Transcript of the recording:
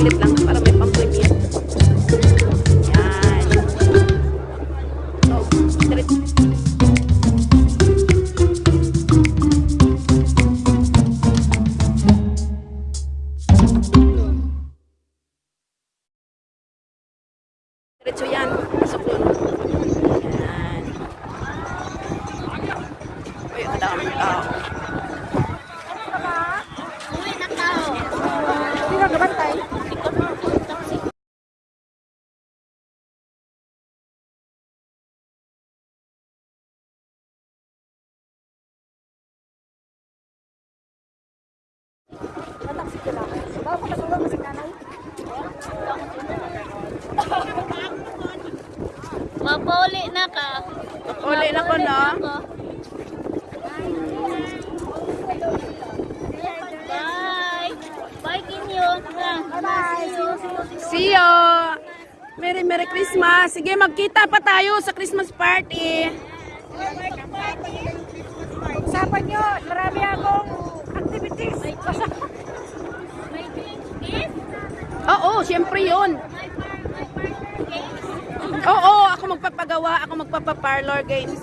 saglit lang. Mapauli na ka. Uli na ko, no? ako. Bye. Bye, Kinyo. You. See you! Merry Merry Christmas! Sige, magkita pa tayo sa Christmas party! Usapan nyo, marami akong activities. Basta, Siyempre yun. Oo, oh, oh, ako magpapagawa, ako magpapaparlor games.